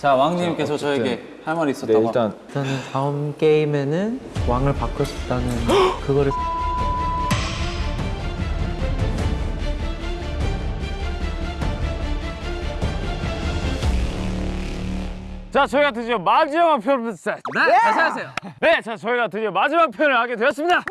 자 왕님께서 저에게 할 말이 네, 있었다고 일단 일단은 다음 게임에는 왕을 바꿀 수 있다는 그거를 자 저희가 드디어 마지막 편을 네, 다시 하세요. 네, 자 저희가 드디어 마지막 편을 하게 되었습니다.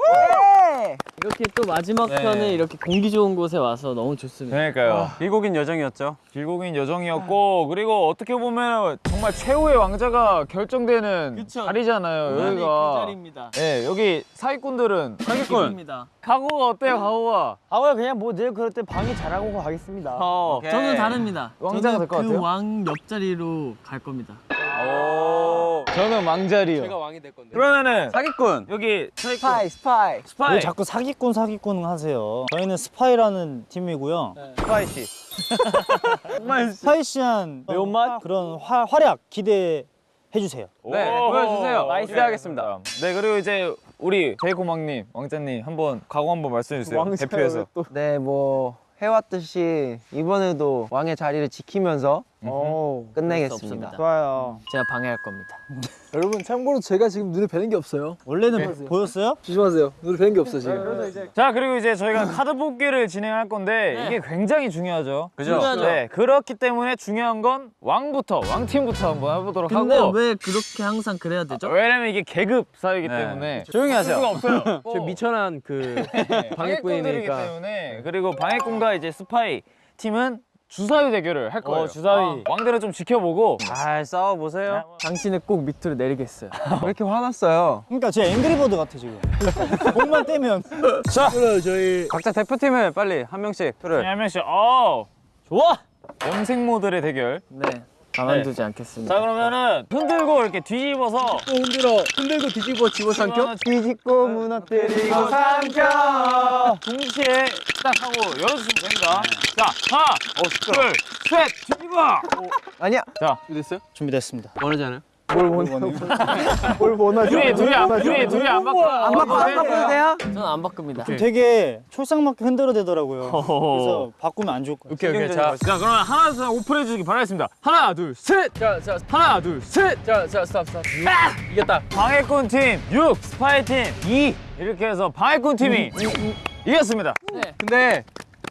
이렇게 또 마지막 편에 이렇게 공기 좋은 곳에 와서 너무 좋습니다. 그러니까요. 길고긴 여정이었죠 길고긴 여정이었고 그리고 어떻게 보면 정말 최후의 왕자가 결정되는 그쵸. 자리잖아요. 그 여기가. 자리입니다. 네, 여기 사기꾼들은 사기꾼 입니다. 각오가 어때요, 각오가? 아무야 그냥 뭐늘 그럴 때 방이 잘하고 가겠습니다 어. 저는 다릅니다. 왕자가 될 것 같아요? 그 왕 옆자리로 갈 겁니다. 오 저는 왕자리요. 왕이 될 건데. 그러면은 사기꾼 여기 사기꾼 스파이 스파이 스파이. 왜 자꾸 사기꾼 사기꾼 하세요? 저희는 스파이라는 팀이고요. spicy spicy한 매운맛? 그런 화, 활약 기대해 주세요. 네, 오. 보여주세요. 기대하겠습니다. 네, 그리고 이제 우리 제이콥 왕님, 왕자님 한번 각오 한번 말씀해 주세요. 대표해서. 네 뭐 해왔듯이 이번에도 왕의 자리를 지키면서 어, 끝내겠습니다 없습니다. 좋아요. 제가 방해할 겁니다. 여러분 참고로 제가 지금 눈에 뵈는 게 없어요. 원래는 보였어요? 조심하세요. 눈에 뵈는 게 없어 지금. 자, 그리고 이제 저희가 카드 뽑기를 진행할 건데 이게 굉장히 중요하죠. 그죠? 중요하죠. 네, 그렇기 때문에 중요한 건 왕부터, 왕팀부터 한번 해보도록 근데 하고. 왜 그렇게 항상 그래야 되죠? 왜냐면 이게 계급 사이기 네. 때문에 조용히 하세요 수가 없어요. 저 미천한 그 방해꾼들이기 방해꾼이니까. 때문에 그리고 방해꾼과 이제 스파이 팀은 주사위 대결을 할 거예요. 주사위. 왕들을 좀 지켜보고 잘 싸워보세요 당신을 꼭 밑으로 내리겠어요. 왜 이렇게 화났어요? 그러니까 제 앵그리버드 같아 지금. 목만 떼면 각자 대표팀을 빨리 한 명씩 표를 한 명씩 어 좋아 염색 모델의 대결. 네. 가만두지 않겠습니다. 자 그러면은 흔들고 이렇게 뒤집어서 흔들어. 흔들고 뒤집어 집어 삼켜. 뒤집고 무너뜨리고 삼켜 동시에 딱 하고 열어주시면 됩니다. 자 하나 둘셋 뒤집어. 아니야 됐어요? 준비됐습니다. 원하지 않아요? 뭘 원하지? 둘이 둘이 안 둘이 둘이 안 바꿔 안 바꿔 안 바꿔도 돼요? 저는 안 바꿉니다. 되게 촐싹맞게 흔들어 대더라고요. 그래서 바꾸면 안 좋을 것 같아요. 오케이 오케이 자, 자 그러면 하나 둘 오픈해 주시기 바라겠습니다. 하나 둘 셋. 자, 자, 하나 둘 셋. 자, 자, stop, stop. 이겼다. 방해꾼 팀 6, 스파이 팀 2. 이렇게 해서 방해꾼 팀이 이겼습니다. 네. 근데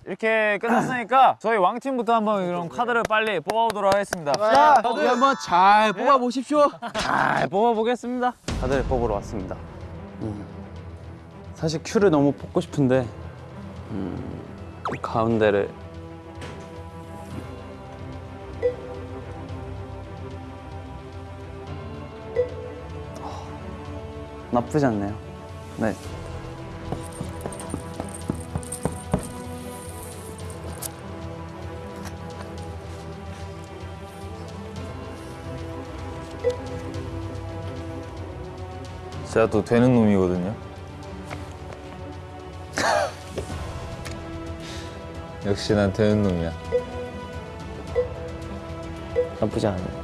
이렇게 끝났으니까 저희 왕팀부터 한번 이런 카드를 빨리 뽑아보도록 하겠습니다. 다들 한번 잘 뽑아 보십시오. 잘 뽑아보겠습니다. 다들 뽑으러 왔습니다. 음, 사실 큐를 너무 뽑고 싶은데 음, 이 가운데를. 어, 나쁘지 않네요. 네 제가 또 되는 놈이거든요. 역시 난 되는 놈이야. 나쁘지 않아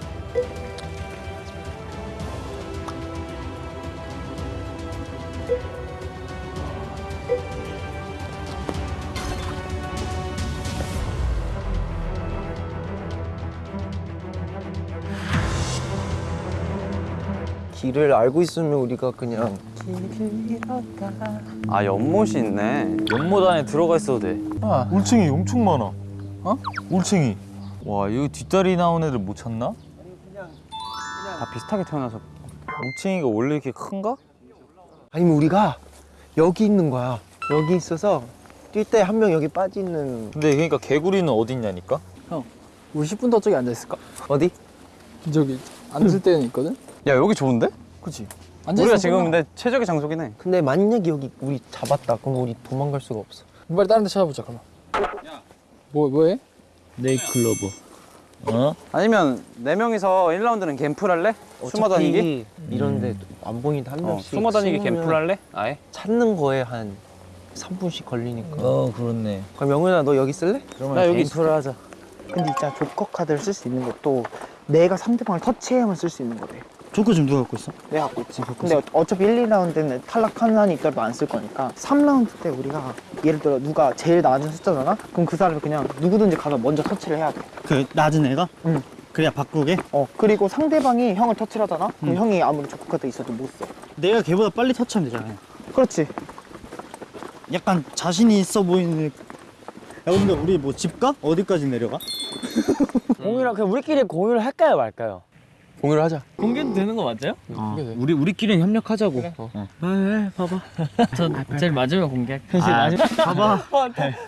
길을 알고 있으면 우리가 그냥 아 연못이 있네 연못 안에 들어가 있어도 돼. 아, 울챙이 엄청 많아. 어? 울챙이. 와, 여기 뒷다리 나온 애들 못 찾나? 다 비슷하게 태어나서 울챙이가 원래 이렇게 큰가? 아니면 우리가 여기 있는 거야 여기 있어서 뛸 때 한 명 여기 빠지는 근데 그러니까 개구리는 어디 있냐니까? 우리 10분 더 저기 앉아 있을까? 어디? 저기 앉을 때는 있거든. 야 여기 좋은데? 그렇지. 앉아 우리가 지금. 근데 최적의 장소긴 해 근데 만약에 여기 우리 잡았다 그럼 우리 도망갈 수가 없어 빨리 다른 데 찾아보자 그러면. 뭐 뭐해? 네이클로브. 어? 아니면 네 명이서 1라운드는 갬플 할래? 숨어 다니기? 이런데 안 보이는데 한 어, 명씩 숨어 다니기 갬플 할래? 아예? 찾는 거에 한 3분씩 걸리니까 어, 그렇네. 그럼 영훈아 너 여기 쓸래? 그러면 나 여기 게임플을 하자. 근데 있잖아 조커 카드를 쓸 수 있는 것도 내가 상대방을 터치해야만 쓸 수 있는 거래 조커 지금 누가 갖고 있어? 내가 갖고 있지 근데 어차피 1, 2라운드는 탈락한 한이 있더라도 안 쓸 거니까 3라운드 때 우리가 예를 들어 누가 제일 낮은 숫자잖아? 그럼 그 사람이 그냥 누구든지 가서 먼저 터치를 해야 돼그 낮은 애가? 그냥 바꾸게? 어 그리고 상대방이 형을 터치하잖아 그럼 형이 아무리 조커카드 있어도 못써 내가 걔보다 빨리 터치하면 되잖아요. 그렇지 약간 자신이 있어 보이는. 야 근데 우리 뭐 집 가? 어디까지 내려가? 공유랑 그냥 우리끼리 공유를 할까요 말까요? 공유를 하자. 공개도 되는 거 맞아요? 우리 우리끼리 협력하자고. 네, 봐봐. 저 제일 마지막 공개. 제일 마지막. 봐봐.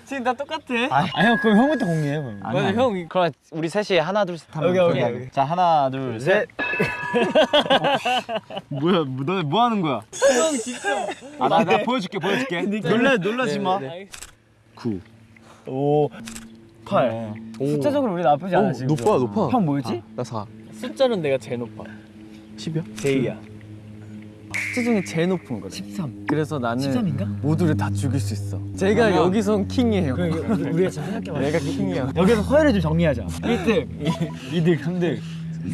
지금 다 똑같아. 아 형 그럼 형부터 공개해 그럼. 맞아 형. 그럼 우리 셋이 하나 둘셋 하면 오케이. 자 하나 둘 셋. 뭐야 너네 뭐 하는 거야? 형 진짜. 아나 나 보여줄게 보여줄게. 놀라 놀라지 마. 9 오. 8. 숫자적으로 우리 나쁘지 않아 지금. 높아 높아. 형 뭐였지? 나 4. 숫자는 내가 제일 높아. 10이야? J야. 숫자 중에 제일 높은 거래. 13. 그래서 나는 13인가? 모두를 다 죽일 수 있어. 제가 여기선 킹이에요. 우리가 잘 생각해봐. 내가 킹이야. 여기서 서열을 좀 정리하자. 1등, 2등, 3등.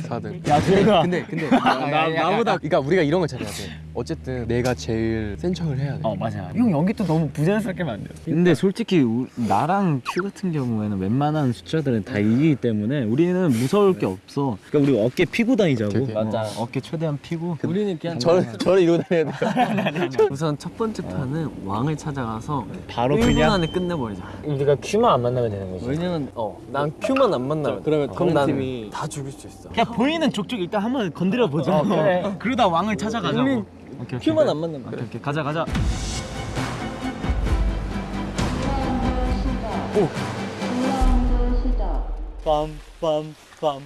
4등. 야, 제가 근데 근데 나 나보다 그러니까 우리가 이런 걸 잘해야 돼. 어쨌든 내가 제일 센 척을 해야 돼. 어 맞아. 형 연기 또 너무 부자연스럽게 돼. 근데 솔직히 우- 나랑 큐 같은 경우에는 웬만한 숫자들은 다 이기기 때문에 우리는 무서울 게 없어. 그러니까 우리 어깨 피고 다니자고. 오케이. 맞아. 어, 어깨 최대한 피고. 우리는 그냥 저를 저를 이러고 다녀야 돼. 우선 첫 번째 판은 왕을 찾아가서 바로 1분 그냥? 안에 끝내버리자. 우리가 큐만 안 만나면 되는 거지. 왜냐면 어난 큐만 안 만나면 그러면 그럼 난다 죽일 수 있어. 그냥 보이는 족족 일단 한번 건드려 보자. 그래. 그러다 왕을 찾아가자고. 오케이, 오케이. 큐만 안 만나면 오케이, 오케이. 가자 가자. 빰빰빰.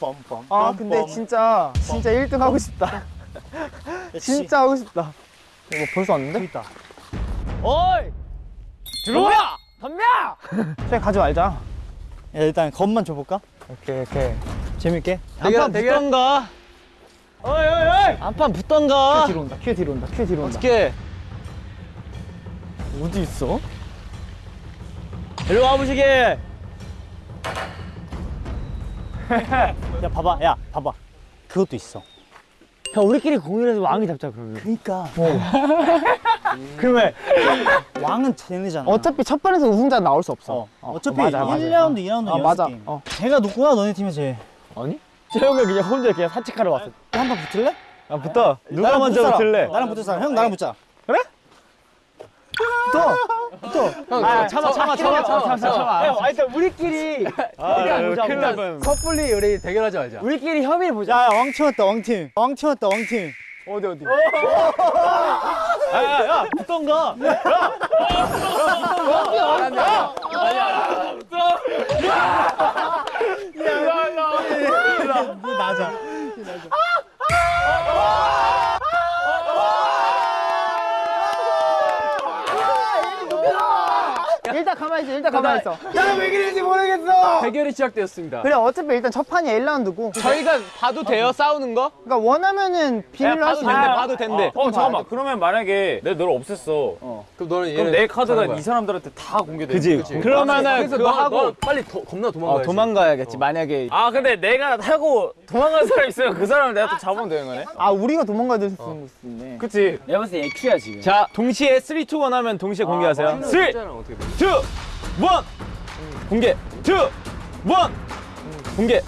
빰빰. 아 근데 진짜 진짜 1등 하고 싶다 진짜 하고 싶다 이거 벌써 왔는데? 있다. 어이 들어와 덤벼. 그냥 가지 말자 야, 일단 겁만 줘볼까? 오케이 오케이 재밌게. 대결. 붙던가. 어이 어이 어이. 한판 붙던가. 큐 뒤로 온다 큐 뒤로 온다 큐 뒤로 온다 어떻게? 어디 있어? 일로 와보시게. 야 봐봐, 야 봐봐. 그것도 있어. 형 우리끼리 공유해서 왕이 잡자 그러면. 그니까. 그러면 왕은 쟤네잖아. 어차피 첫 판에서 우승자 나올 수 없어 어. 어 차피 맞아, 맞아. 1라운드, 2라운드 어, 맞아. 게임. 어. 제가 누구야 너네 팀에 제. 재영이 그냥 혼자 그냥 산책하러 왔어. 한판 붙을래? 아 붙어. 누가 나랑 먼저 붙을. 붙을래? 나랑 붙을 사람. 형 나랑 붙자. 형 아, 참아 참아 참아 참아 참아. 형, 아, 일단 우리끼리. 아, 큰일 날 뻔. 섣불리 우리 대결하지 말자. 우리끼리 협의를 보자. 야, 야, 왕팀 왔다, 왕팀. 왕팀 왔다, 왕팀. 어디 어디. 야, 야, 야, 붙던가. 나자. 일단 가만히 있어 일단 가만히 있어 대결이 시작되었습니다. 그래 어차피 일단 첫 판이 1라운드고 저희가 봐도 돼요 싸우는 거? 그러니까 원하면은 비밀로 할수 있는데 봐도 된대. 어 잠깐만 그러면 만약에 내가 너를 없앴어 그럼 너는 그럼 내 카드가. 이 사람들한테 다 공개돼 그지. 그러면은 그래서 그거 너, 하고 너 빨리 도, 겁나 도망가야지. 도망가야겠지. 만약에 아 근데 내가 타고 도망간 사람 있으면 그 사람을 내가 또 잡으면 되는 거네 아 우리가 도망가야 될수 있는 거 있네 그치 내가 봤을 때 얘큐야 지금. 자 동시에 3, 2, 1 하면 동시에 공개하세요. 3, 2, 1 어떻게 돼? 공개. 2, 1 공개.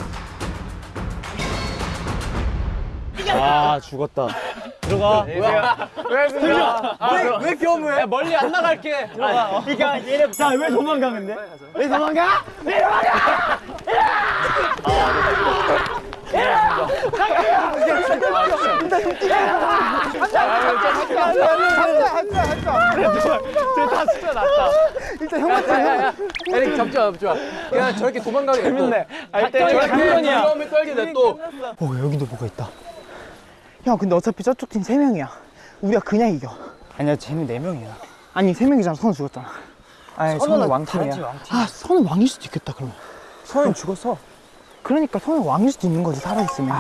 아 죽었다. 들어가. 왜, 왜 겸해? 멀리 안 나갈게. 들어가. 그러니까 얘네 자왜 도망가 근데? 왜 도망가? 일단 형한테 야야야. 에릭 잡지 마 잡지 마. 그냥 저렇게 도망가게 재밌네. 할때 저렇게. 위험에 떨게 냅둬. 어 여기도 뭐가 있다 형 근데 어차피 저쪽 팀 3명이야 우리가 그냥 이겨 아니야, 쟤는 4명이야. 아니 3명이잖아 선우 죽었잖아 아니 선우 왕팀이야 아 선우 왕일 수도 있겠다 그러면 선우 죽었어 그러니까 선우 왕일 수도 있는 거지 살아있으면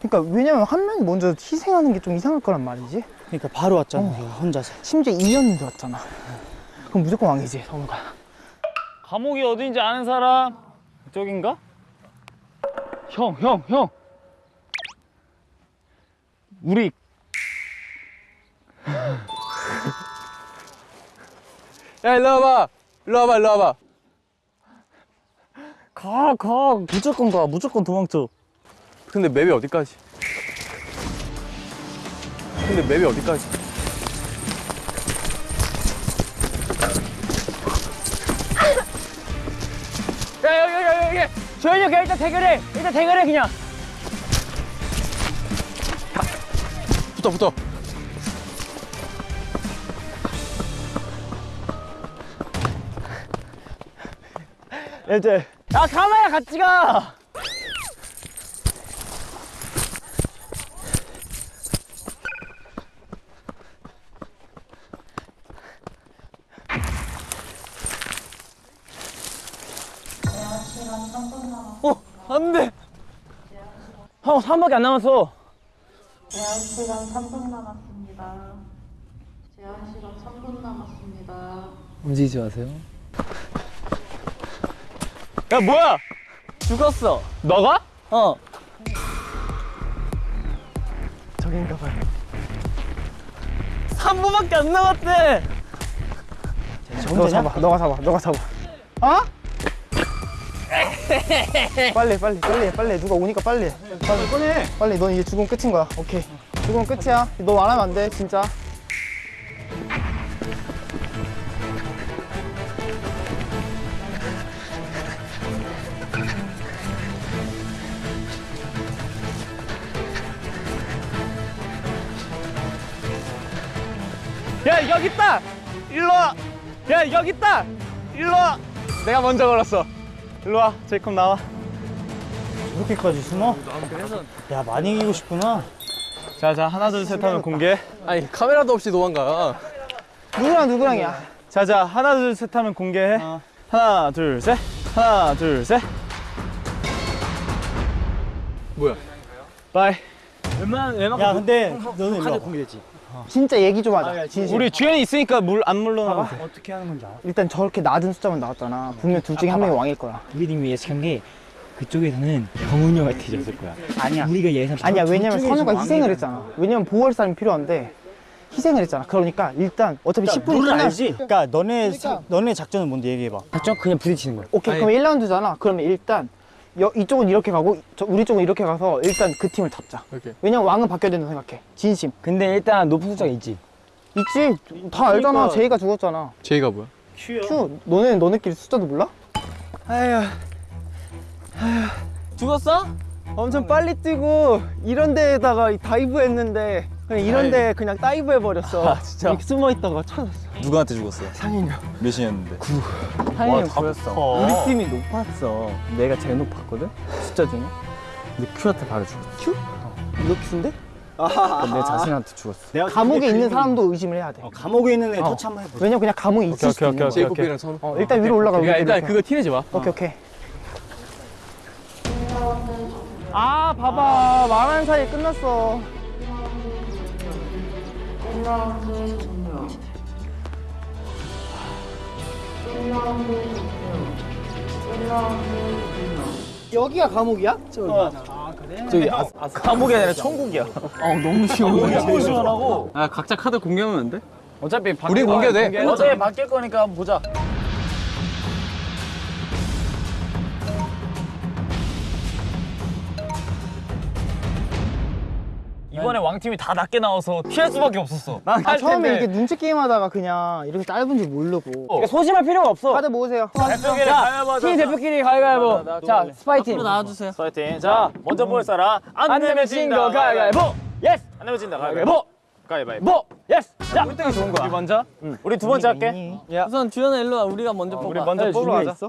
그러니까 왜냐면 한 명이 먼저 희생하는 게 좀 이상할 거란 말이지 그러니까 바로 왔잖아, 우리가 혼자서. 심지어 2년도 왔잖아 그럼 무조건 왕이지 선우가 감옥이 어딘지 아는 사람 이쪽인가? 형 형, 형. 우리 야 일로 와봐. 일로 와봐 일로 와봐. 가, 가. 무조건 가. 무조건 도망쳐. 근데 맵이 어디까지? 근데 맵이 어디까지? 야 여기 여기 여기 조현이 형 일단 대결해 일단 대결해 그냥 붙어 붙어. 이제 야 가마야 같이 가 어, 안 돼. 형, 3밖에 안 남았어. 제한 시간 3분 남았습니다. 제한 시간 3분 남았습니다. 움직이지 마세요. 야, 뭐야? 죽었어. 너가? 어. 저긴가 봐요 3분밖에 안 남았대. 너가 잡아 너가 잡아 너가 잡아 어? 빨리 빨리 빨리 해, 빨리 해. 누가 오니까 빨리 해. 빨리 빨리 넌 이제 죽으면 끝인 거야 오케이 죽으면 끝이야 너 말하면 안 돼 진짜 야, 여기 있다. 일로 와. 야, 여기 있다. 일로 와. 내가 먼저 걸었어. 일로 와. 제이콥 나와. 이렇게까지 숨어? 야 많이 이기고 싶구나. 자, 자, 하나, 둘, 셋 하면 공개. 아니 카메라도 없이 도망가. 누구랑 누구랑이야 자, 자, 하나, 둘, 셋 하면 공개해. 하나, 둘, 셋. 하나, 둘, 셋. 뭐야? 빠이. 웬만, 웬만. 야 근데 너는 일로 와. 진짜 얘기 좀 하자 진심 우리 주연이 있으니까 물 안 물러나. 어떻게 하는 건지 알아? 일단 저렇게 낮은 숫자만 나왔잖아 분명 둘 중에 한 명이 왕일 거야 우리님이 예측한 게 그쪽에서는 경훈이 형한테 뒤졌을 거야. 아니야 우리가 예상 아니야 왜냐면 선우가 희생을 했잖아 왜냐면 보호할 사람이 필요한데 희생을 했잖아 그러니까 일단 어차피 10분이 끝날 알지? 그러니까 너네 사- 너네 작전은 뭔데 얘기해봐. 작전 그냥 부딪히는 거야. 오케이 그럼 1라운드잖아 그러면 일단 여, 이쪽은 이렇게 가고 저, 우리 쪽은 이렇게 가서 일단 그 팀을 잡자 오케이. 왜냐면 왕은 바뀌어야 된다고 생각해 진심 근데 일단 높은 숫자가 있지. 있지 다 알잖아 J가 죽었잖아 J가 뭐야? 큐 너네 너네끼리 숫자도 몰라? 죽었어? 엄청 빨리 뛰고 이런 데에다가 dive 했는데 그냥 이런 데 그냥 dive 해버렸어 아 진짜 숨어 있다가 찾았어 누구한테 죽었어? 상인이 몇 시였는데? 상현이 형 보였어. 어. 우리 팀이 높았어. 내가 제일 높았거든? 숫자 중에. 근데 큐한테 바로 죽었어. 이거 큐인데? 내 자신한테 죽었어. 내가 감옥에 있는 사람도 의심을 해야 돼 어, 감옥에 있는 애 터치 한번 해보자. 왜냐면 그냥 감옥에 있을 수도 있는 거야 제이콥이랑 선우. 어, 일단 위로 올라가 그러니까 일단. 그거 티내지 마. 오케이 오케이 아, 봐봐. 말하는 사이에 끝났어. 1라운드 종료. 1라운드 종료. 1라운드 종료. 여기가 감옥이야? 저기 아, 아, 감옥이 아니라 천국이야. 어, 너무 시원해. 너무 시원하고. 아 각자 카드 공개하면 안 돼? 어차피 우리 거야. 공개도 돼. 어차피 바뀔 거니까 한번 보자. 이번에 왕팀이 다 낮게 나와서 피할 수밖에 없었어. 난 아, 할 처음에. 이렇게 눈치 게임 하다가 그냥 이렇게 짧은 줄 모르고 그러니까 소심할 필요가 없어. 카드 모으세요 자, 팀 대표끼리 가위바위보. 자, 스파이팀. 나와주세요. 스파이팀. 자, 먼저 볼 사람. 안 내면 진거 가위바위보. yes. 안 내면 진다 가위바위보. 가위바위보. yes. 자, 1등이 좋은 거야. 우리 먼저. 우리 두 번째 할게. 우선 주연아 일로 와. 우리가 먼저 뽑아. 우리 먼저 뽑으러 가자.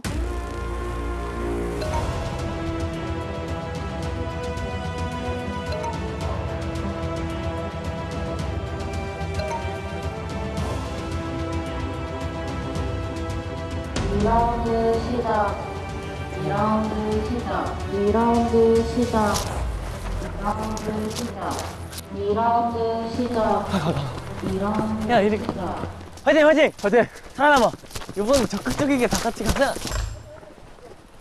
시작. 2라운드 시작. 2라운드 시작. 2라운드 시작. 2라운드 시작. 2라운드 야, 이리- 시작. 화이팅, 화이팅, 화이팅. 살아남아. 이번 적극적이게 다 같이 가자.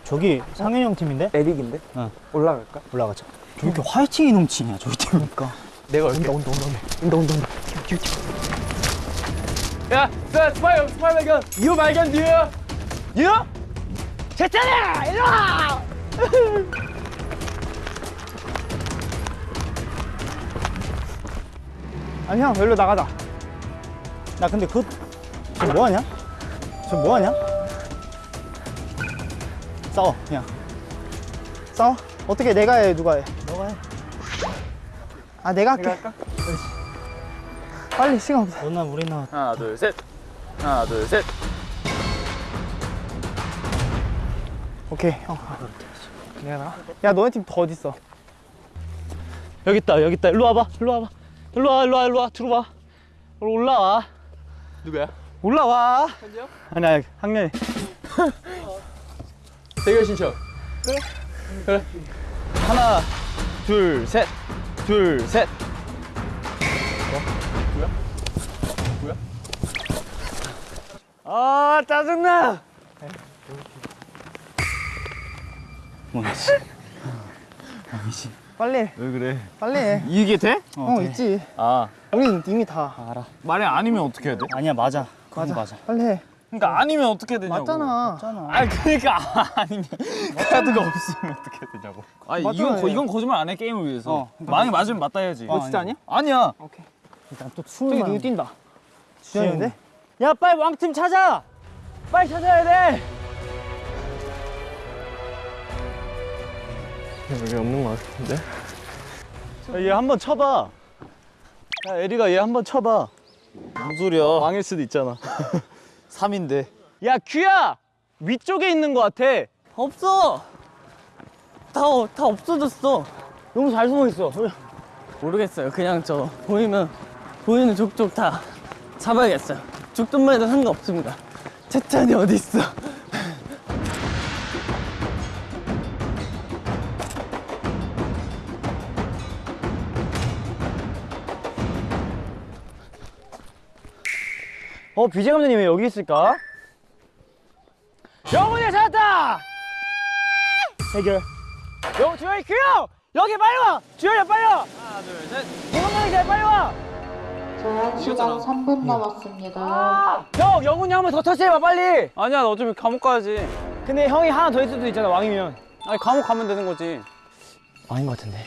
저기 상현이 형 팀인데? 에릭인데? 어. 올라갈까? 올라가자. 저 이렇게 화이팅이 넘치냐 저희 팀. 그러니까. 내가 올게. 온다 온다 온다 야, 자, 스파이, 스파이 발견. 유 발견, 유. 유? 제찬아 일로 와! 아니 형 여기로 나가자. 나 근데 그거 저 뭐하냐? 저 뭐하냐? 싸워 그냥. 싸워? 어떻게 내가 해 누가 해? 너가 해. 아 내가 할게. 빨리 시간 없어. 너나 우리 나. 하나 둘 셋. 하나 둘 셋. 오케이. 형 내가 나가 야 너네 팀 더 어딨어? 여기 있다 여기 있다. 일로 와봐 일로 와봐. 일로 와 일로 와 일로 와. 들어와. 올라와. 누구야? 올라와. 아니 아니 학년이. 대결 신청. 하나 둘셋. 둘셋. 아 짜증나 빨리 해. 왜 그래 빨리 해. 이게 돼? 어, 있지. 아 우린 이미 다 말이 아니면 어떻게 해야 돼? 아니야 맞아 그건 맞아 빨리 해. 그러니까 아니면 어떻게 되냐고. 맞잖아. 아니 그러니까 아니면 카드가 없으면 어떻게 되냐고. 아니 맞잖아, 이건. 이건 거짓말 안 해 게임을 위해서. 어. 만약 맞으면 맞다 해야지. 너 진짜 아니야? 아니야. 일단 또 저기 춤을 누구 뛴다. 주현인데? 야 빨리 왕팀 찾아. 빨리 찾아야 돼. 여기 없는 것 같은데 얘 한번 쳐봐 야 에리가 얘 한번 쳐봐 무슨 소리야? 왕일 수도 있잖아 3인데. 야 큐야 위쪽에 있는 것 같아 없어. 다, 어- 다 없어졌어. 너무 잘 숨어 있어. 모르겠어요. 그냥 저 보이면 보이는 족족 다 잡아야겠어요. 죽든만 해도 상관없습니다. 채찬이 어디 있어? 어 비제 감독님 왜 여기 있을까? 영훈이 찾았다. 해결. 영 주현이 그요 여기 빨리 와. 주현이 빨리 와. 하나 둘 셋. 영훈이 잘 빨리 와. 제한 시간 3분 남았습니다. 형 영훈이 한 번 더 터치해봐 빨리. 아니야 너 어차피 감옥 가야지. 근데 형이 하나 더 있을 수도 있잖아 왕이면. 아니 감옥 가면 되는 거지. 아닌 것 같은데.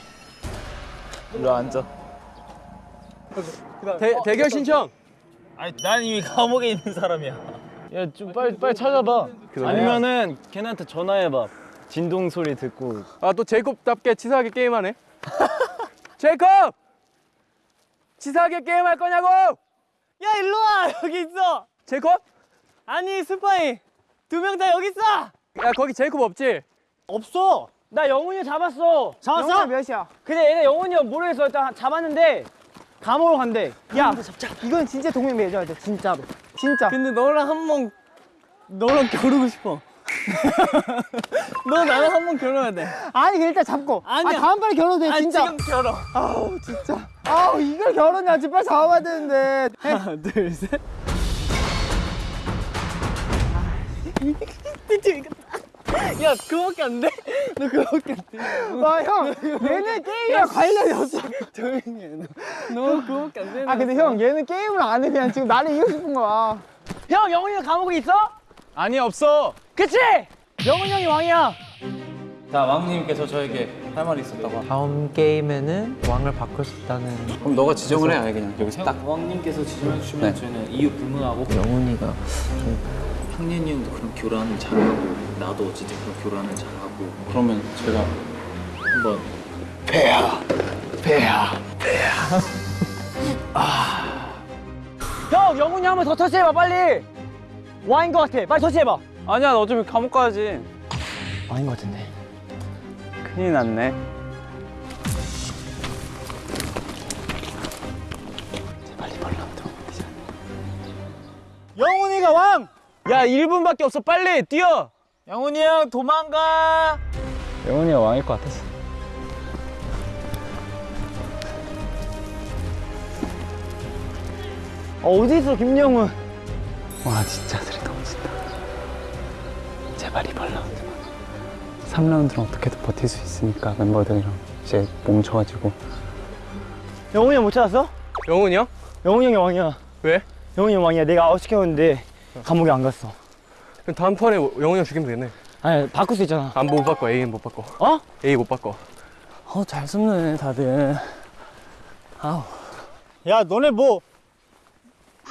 일로 앉아. 대, 대결 신청. 아니 난 이미 감옥에 있는 사람이야. 야 좀 빨리 빨리 찾아봐 아니면은 걔네한테 전화해봐 진동 소리 듣고 아 또 제이콥답게 치사하게 게임하네. 제이콥! 치사하게 게임할 거냐고! 야 일로 와 여기 있어. 제이콥? 아니 스파이 두 명 다 여기 있어. 야 거기 제이콥 없지? 없어. 나 영훈이 잡았어. 잡았어? 몇이야? 근데 얘네 영훈이 형 모르겠어. 일단 잡았는데 감옥으로 간대. 야 이건 진짜 동맹 맺어야 돼 진짜로. 진짜. 근데 너랑 한 번 너랑 겨루고 싶어. 너 나랑 한 번 겨뤄야 돼. 아니 일단 잡고. 아, 다음번에 겨뤄도 돼 진짜. 지금 겨뤄. 아우 진짜. 아우 이걸 겨루냐 지금 빨리 잡아봐야 되는데. 하나 둘 셋. 야 그거밖에 안 돼? 너 그거밖에 안 돼? 와 형, 얘는 게임이랑 관련이 없어. 조용히 해. 너, 너 그거밖에 안 되는. 아 근데 형 얘는 게임을 안 해. 그냥 지금 나를 이기고 싶은 거야. 형 영훈이 형 감옥에 있어? 아니 없어. 그치? 영훈이 형이 왕이야. 자 왕님께서 저에게 할 말이 있었다고. 다음 게임에는 왕을 바꿀 수 있다는 그럼 너가 지정을 해. 아예 그냥 여기서 딱. 왕님께서 지정해 주시면 네. 저희는 이유 불문하고 영훈이가 학년이 형도 그런 교란을 잘하고 나도 어쨌든 그런 교란을 잘하고 그러면 제가 한번 형 영훈이 한 번 더 터치해봐 빨리. 왕인 것 같아. 빨리 터치해봐. 아니야 너 어차피 감옥 가야지. 아닌 것 같은데. 큰일 났네. 영훈이가 왕. 야 1분밖에 없어 빨리 뛰어 영훈이 형 도망가. 영훈이가 왕일 것 같았어. 어, 어디 있어 김영훈? 와 진짜 소리 너무 진다. 제발 이번 라운드만. 3라운드는 어떻게든 버틸 수 있으니까 멤버들이랑 이제 뭉쳐가지고 영훈이 형 못 찾았어? 영훈이 형? 영훈이 형이 왕이야. 왜? 영훈이 형 왕이야. 내가 아웃시켰는데 감옥에 안 갔어. 그럼 다음 턴에 영훈이 형 죽이면 되겠네. 아니 바꿀 수 있잖아 안 못 바꿔 A는 못 바꿔 어? A 못 바꿔 어잘 숨네 다들 아우 야 너네 뭐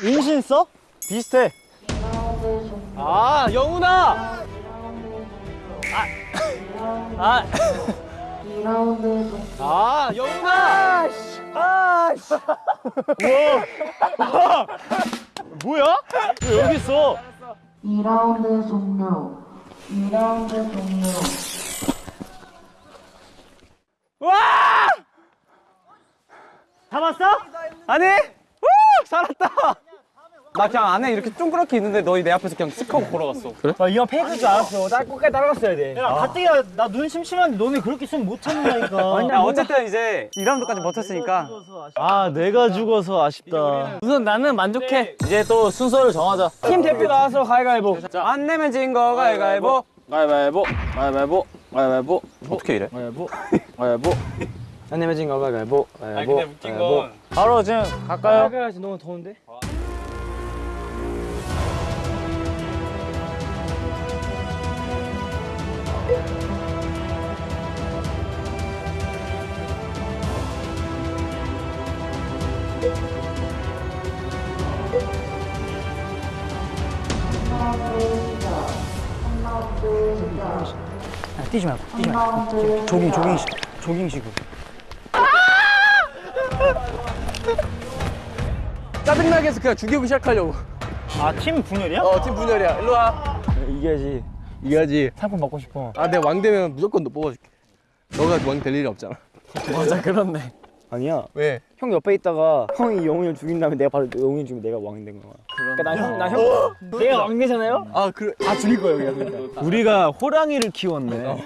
임신 써? 비슷해. 아 영훈아. 아 2라운드 종아 영훈아. 아. 우와. 뭐야? 왜 여기 있어? 2라운드 종료 2라운드 종료 잡았어? 아니 우 살았다 나 그냥 안에 이렇게 쫑그렇게 있는데 너희 내 앞에서 그냥 쓱 하고 걸어갔어 그래? 나 이거 페이크인 줄 알았어. 나 끝까지 따라갔어야 돼. 야, 가뜩이나 나눈 심심한데 너네 그렇게 쓰면 못 참는다니까. 야 어쨌든 이제 2라운드까지 버텼으니까 아, 내가 죽어서 아쉽다. 우선 나는 만족해 이제 또 순서를 정하자. 팀 대표 나와서 가위가위보 안 내면 진 거 가위가위보 가위바위보. 가위바위보. 가위바위보. 어떻게 이래? 가위바위보. 가위바위보. 안 내면 진거 가위가위보 아니 근데 웃긴 건 바로 지금 갈까요? 가야지 너무 더운데 뛰지 말고 뛰지 말고. 조깅 조깅식 조깅식으로 짜증나게 해서 그냥 죽이고 시작하려고. 아, 팀 분열이야? 어 팀 분열이야. 일로 와. 이겨야지. 이겨야지. 상품 받고 싶어. 아 내가 왕 되면 무조건 너 뽑아줄게. 너가 왕 될 일이 없잖아. 맞아 그렇네 아니야. 왜? 형 옆에 있다가 형이 영훈이 형 죽인 다음에 내가 바로 영훈이 죽이면 내가 왕이 된 거야. 그러니까 나 형, 나 형, 내가 왕 되잖아요? 아 그래 다 죽일 거예요, 그러니까. 우리가 호랑이를 키웠네.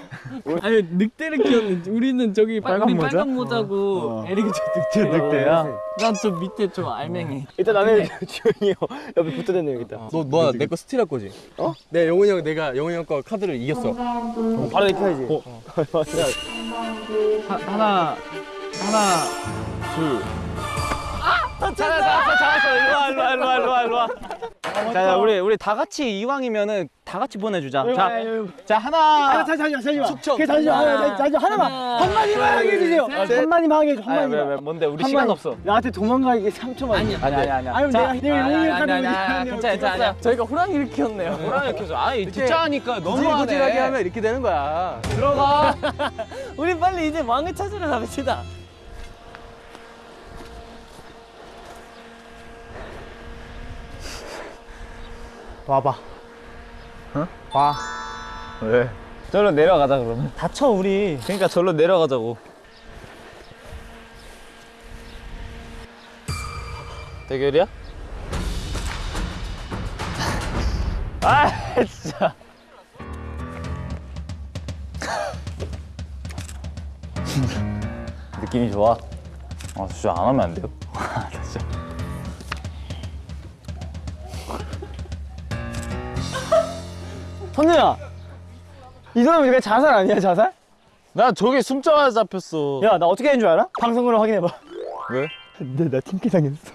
아니 늑대를 키웠는지 우리는 저기 빨간 모자? 빨간 모자고 에릭이 저저 늑대야? 난 저 밑에 저 알맹이 일단 나는 지훈이 형 옆에 붙어다녀야겠다. 너 너야 내거 스틸할 거지? 어? 내 영훈이 형 내가 영훈이 형 거 카드를 이겼어 3라운드 바로 입혀야지. 어. 3라운드 하나 하나 자, 자 우리 우리 다 같이 이왕이면은 다 같이 보내주자. 자, 자 하나. 잠시만, 잠시만. 축청. 잠시만, 잠시만. 하나만. 한마디만 하게 해주세요. 한마디만 하게 해줘, 아니 왜, 한마디만. 왜 뭔데? 우리 한 시간. 없어. 나한테 도망가기 3초만. 아니, 아니 아니 아니 아니, 내가- 내가 영웅이를 가지고 있는 괜찮아 괜찮아. 저희가 호랑이를 키웠네요. 호랑이 키워서. 아니 듣자니까 구질구질하게 하면 이렇게 되는 거야. 들어가. 우리 빨리 이제 왕을 찾으러 갑시다 와봐 왜? 절로 내려가자 그러면. 다쳐, 우리. 그러니까 절로 내려가자고. 대결이야? 아 진짜. 느낌이 좋아. 아 진짜 안 하면 안 돼요? 선우야. 이 사람 이거 자살 아니야, 자살? 나 저기 숨자마자 잡혔어. 야, 나 어떻게 된 줄 알아? 방송으로 확인해봐. 왜? 근데 나 팀킬 당했어.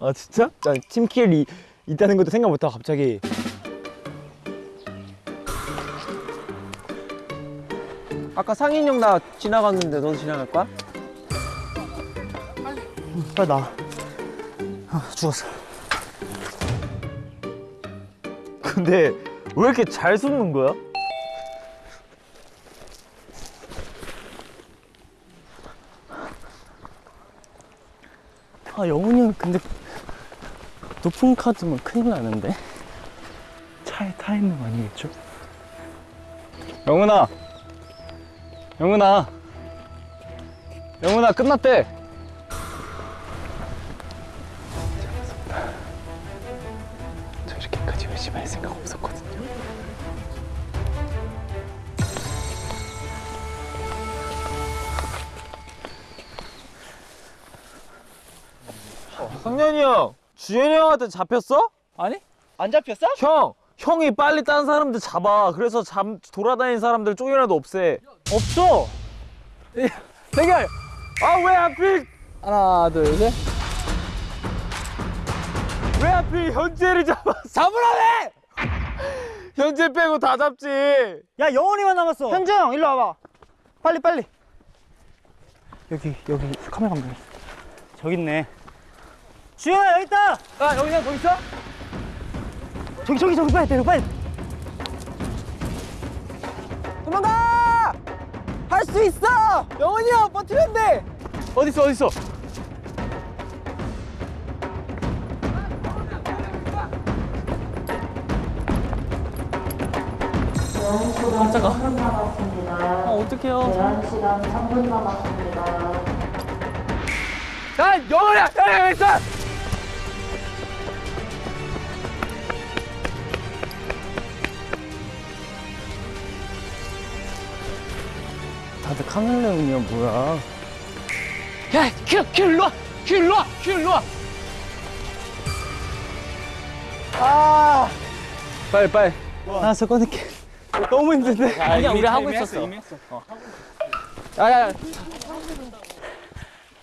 아, 진짜? 자, 팀킬이 있다는 것도 생각 못하고 갑자기. 아까 상인형 나 지나갔는데 너 지나갈 거야? 빨리 나와 아, 죽었어 근데 왜 이렇게 잘 숨는 거야? 아 영훈이 형 근데 높은 카드면 큰일 나는데 차에 타 있는 거 아니겠죠? 영훈아. 영훈아. 영훈아 끝났대. 저 이렇게 까지 열심히 할 생각 없었거든요 성년이 형, 주현이 형한테 잡혔어? 아니? 안 잡혔어? 형, 형이 빨리 다른 사람들 잡아. 그래서 잠 돌아다니는 사람들 쪼개라도 없애. 없어 대결. 아 왜 하필 하나 둘셋 왜 하필 현재를 잡아? 잡으라네. 현재 빼고 다 잡지. 야 영원이만 남았어. 형 일로 와봐. 빨리 빨리. 여기 여기 카메라 감독. 저기 있네. 주현아 여기 있다. 아 여기 그냥 거기 있어? 저기 저기 저기 빨리 때려 빨리. 도망가. 할 수 있어. 영원이 형 버티면 돼. 어디 있어 어디 있어? 제한 시간 3분 남았습니다. 어, 어떡해요. 제한 시간 3분 남았습니다. 야야 여기 있어. 다들 카멜레온이야 뭐야? 야 큐 큐 일로 와. 큐 일로 와. 큐 일로 와. 빨리 빨리. 나서 꺼낼게. 너무 힘든데. 그냥 우리 하고 있었어. 야야.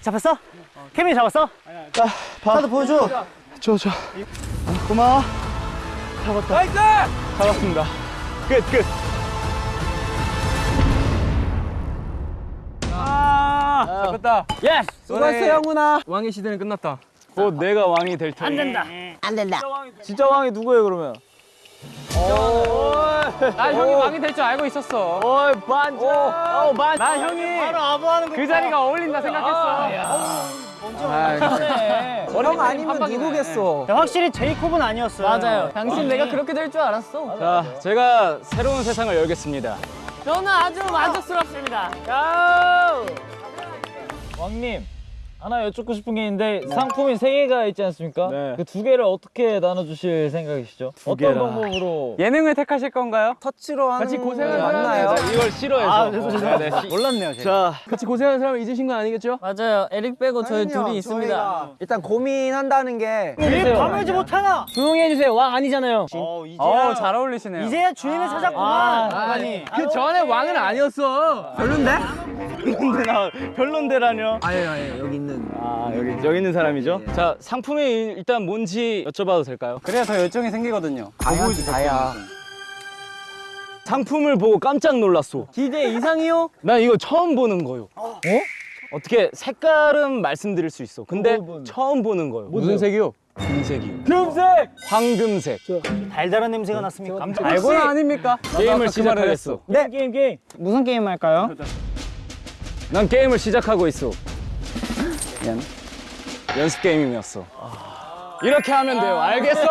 잡았어? 케빈 잡았어? 나도 보여줘. 줘 줘. 고마워. 잡았습니다. 끝 끝. 아 잡았다. yes. 수고했어 영훈아. 왕의 시대는 끝났다. 곧 내가 왕이 될 테니. 안 된다. 진짜 왕이 누구예요 그러면? 나 형이 왕이 될 줄 알고 있었어. 어이 반전. 어 반. 나 형이 바로 아부하는 거. 그 자리가 어울린다 생각했어. 형 아니면 누구겠어? 확실히 제이콥은 아니었어. 맞아요. 당신 내가 그렇게 될 줄 알았어. 자, 제가 새로운 세상을 열겠습니다. 저는 아주 만족스럽습니다. 왕님 하나 여쭙고 싶은 게 있는데 상품이 세 개가 있지 않습니까? 네. 그 두 개를 어떻게 나눠주실 생각이시죠? 어떤 개라. 방법으로? 예능을 택하실 건가요? 터치로 하는 같이 고생한 맞나요? 사람이 이걸 싫어해서. 아, 죄송해요. 네, 시- 몰랐네요, 제가. 자, 같이 고생한 사람 잊으신 건 아니겠죠? 맞아요. 에릭 빼고 저희 둘이 있습니다. 일단 고민한다는 게 왜 밤을지 못하나? 조용히 해주세요. 왕 아니잖아요. 어, 이제야. 어, 잘 어울리시네요. 이제야 주인을 찾았구만. 아 니. 그 전에 왕은 아니었어. 별론데? 별론데 나 별론데라뇨. 아니 아니 여기 있는. 아 여기 여기 있는 사람이죠? 자, 상품이 일단 뭔지 여쭤봐도 될까요? 그래야 더 열정이 생기거든요. 다야지 다야. 상품을 보고 깜짝 놀랐어. 기대 이상이요? 난 이거 처음 보는 거요. 어? 어 떻게 색깔은 말씀드릴 수 있어. 근데 처음 보는 거요. 무슨 색이요? 금색이요. 금색. 황금색. 달달한 냄새가 났습니까? 깜짝 알고는 아닙니까? 게임을 시작하겠어. 네. 게임 게임. 무슨 게임 할까요? 난 게임을 시작하고 있어. 미안. 연습 게임이었어. 이렇게 하면 돼요. 알겠어?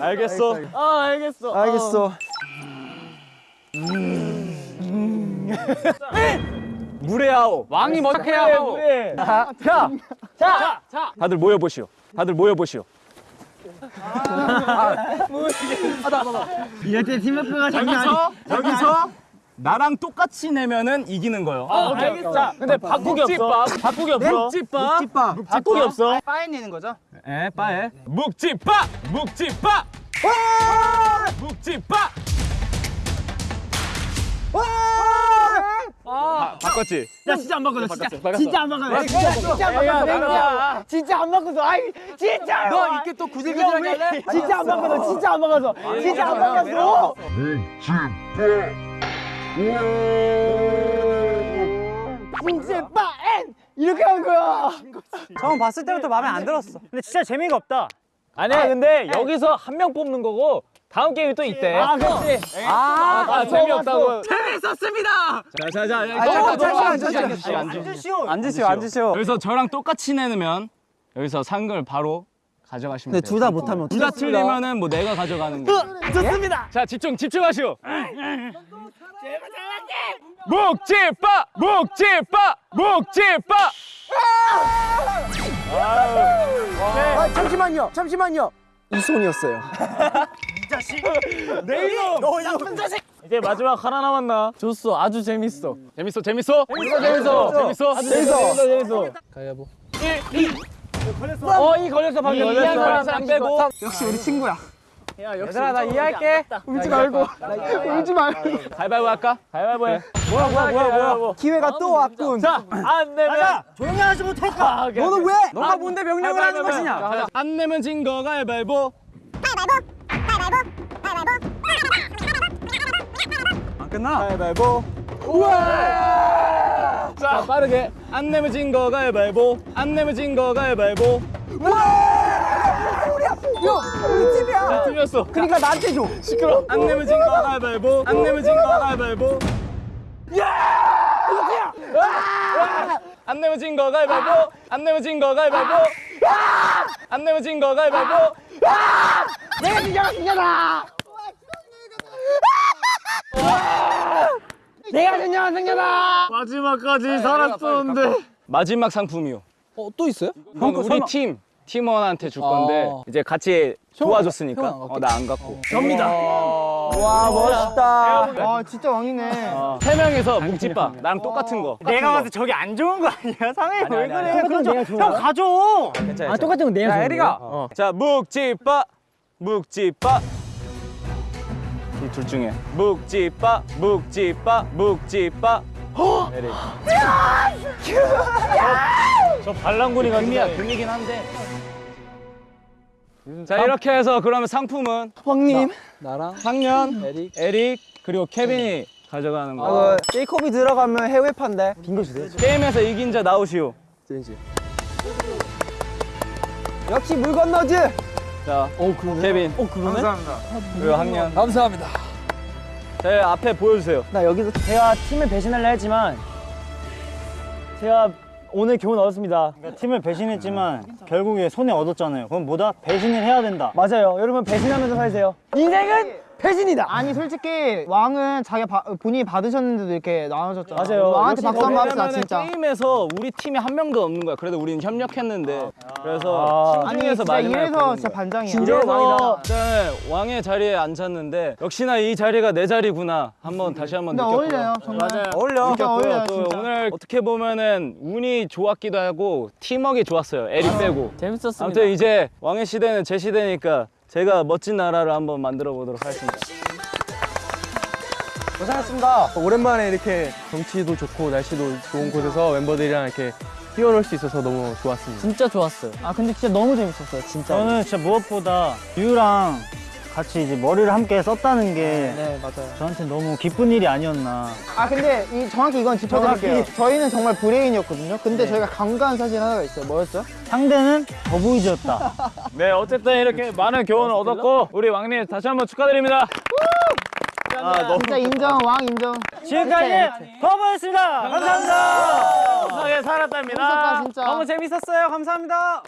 알겠어. 아 알겠어. 알겠어. 물의 아오. 왕이 먼저 해야 하고. 자. 다들 모여 보시오. 다들 모여 보시오. 이럴 때 팀워크가 장난 아니. 여기서 나랑 똑같이 내면은 이기는 거요. 알겠어. 자, 근데 바꾸기 없어. 바꾸기 없어. 묵찌빠. 찌빠. 바꾸기 없어. 빠에 내는 거죠? 에 빠에. 묵찌빠. 묵찌빠. 묵찌빠. 아, 바 꿨지. 야 진짜 안 바꿔. 진짜 진짜 안 바꿔. 진짜 진짜 안 바꿔. 진짜 안 바꿔서. 아이 진짜. 너 이렇게 또 구질구질하게 할래? 진짜 안 바꿔서. 진짜 안 바꿔서. 진짜 안 바꿔서. 진짜 빠엔 이렇게 한 거야. 처음 봤을 때부터 마음에 안 들었어. 근데 진짜 재미가 없다. 아니야, 근데 여기서 한 명 뽑는 거고 다음 게임이 또 있대. 아, 그렇지. 아, 아, 재미없다고. 자자자. 아, 잠시만, 잠시만. 앉으시오. 앉으시오. 앉으시오. 여기서 저랑 똑같이 내면 여기서 산걸 바로 가져가시면 돼요. 근데 둘 다 못하면 둘 다 틀리면은 뭐 내가 가져가는 거. 좋습니다. 자 집중 집중하시오. 묵찌빠 묵찌빠 묵찌빠. 아, 잠시만요. 잠시만요. 이 손이었어요. 이제 마지막 하나 남았나? 좋소. 아주 재밌어. 재밌어 재밌어. 재밌어 재밌어. 재밌어. 재밌어, 재밌어. 가위바위보. 어, 이 걸렸어 방금. 걸렸어. 이한 사람 안 빼고. 역시 우리 친구야. 얘들아 나 이해할게. 울지 말고. 울지 말고. 가위바위보 할까? 가위바위보 해. 뭐야, 뭐야, 뭐야, 뭐야. 기회가 또 왔군. 자, 안 내면 조용히 하지 못할까? 너는 왜? 너가 뭔데 가위바위보, 명령을 하는 가위바위보. 것이냐? 안 내면 진 거 가위바위보. 끝나? 가위바위보. 우와! 자, 빠르게. 안 내면 진 거 가위바위보. 안 내면 진 거 가위바위보. 우 리 집이야 자, 틀렸어. 그러니까 나한테 줘 시끄러. 안 내면 진거 가위바위보. 안 내면 진거 가위바위보. 야! 안 내면 진거 가위바위보. 안 내면 진거 가위바위보. 안 내면 진거 가위바위보. 내가 진짜가 승자다 내가 진짜가 승자다 마지막까지 살았었는데. 마지막 상품이요. 어, 또 있어요? 이건 우리 팀 팀원한테 줄 건데 이제 같이 도와줬으니까. 어, 나 안 갖고. 접니다. 와 멋있다. 와 진짜 왕이네. 세 명에서 묵집밥 나랑 똑같은 거. 내가 봤을 때 저게 안 좋은 거 아니야? 상해. 왜 그래? 그렇죠. 형 가져. 아 똑같은 건 내가 자, 에리가. 자 묵집밥 묵집밥 이둘 중에. 묵집밥 묵집밥 묵집밥. 에리. 저 반란군이 금이야 금이긴 한데. 자 이렇게 해서 그러면 상품은 왕님. 나 랑 상년, 에릭. 에릭 그리고 케빈이 가져가는 거. 어, 제이콥이 들어가면 해외판데. 빙고 주세요. 게임에서 이긴 자 나오시오. 젠지. 역시 물 건너즈. 자, 케빈. 어 그러네. 감사합니다. 그리고 학년. 감사합니다. 자 앞에 보여주세요. 나 여기서 제가 팀을 배신하려 했지만 제가 오늘 교훈 얻었습니다. 그러니까 팀을 배신했지만 결국에 손해 얻었잖아요. 그럼 뭐다? 배신을 해야 된다. 맞아요. 여러분 배신하면서 살세요. 인생은 배신이다. 아니 솔직히 왕은 자기 가 본인이 받으셨는데도 이렇게 나눠줬잖아. 맞아요. 왕한테 박수 한번 합시다 진짜. 게임에서 우리 팀에 한 명도 없는 거야. 그래도 우리는 협력했는데. 그래서 아. 아니 팀 중에서 진짜 이래서 진짜. 반장이야. 이래서 네, 왕의 자리에 앉았는데 역시나 이 자리가 내 자리구나. 한번 다시 한번 근데 느꼈고요. 어울려요 정말. 맞아요. 어울려. 진짜 느꼈고요. 어울려요, 또 진짜. 오늘 어떻게 보면은 운이 좋았기도 하고 팀워크가 좋았어요. 에릭 빼고. 재밌었습니다. 아무튼 이제 왕의 시대는 제 시대니까 제가 멋진 나라를 한번 만들어 보도록 하겠습니다. 고생했습니다. 오랜만에 이렇게 경치도 좋고 날씨도 좋은 곳에서 멤버들이랑 이렇게 뛰어놀 수 있어서 너무 좋았습니다. 진짜 좋았어요. 아 근데 진짜 너무 재밌었어요 진짜. 저는 진짜 무엇보다 유랑 같이 이제 머리를 함께 썼다는 게 네 맞아요. 저한테 너무 기쁜 일이 아니었나. 아 근데 이 정확히 이건 짚어드릴게요. 저희는 정말 브레인이었거든요. 근데 저희가 간과한 사실 하나가 있어요. 뭐였죠? 상대는 더보이즈였다. 네, 어쨌든 이렇게 많은 교훈을 얻었고 우리 왕님 다시 한번 축하드립니다. 아, 너무 진짜 인정 왕 인정. 지금까지 더보이즈였습니다. 감사합니다. 감사하게 살았답니다. 너무 재밌었어요. 감사합니다.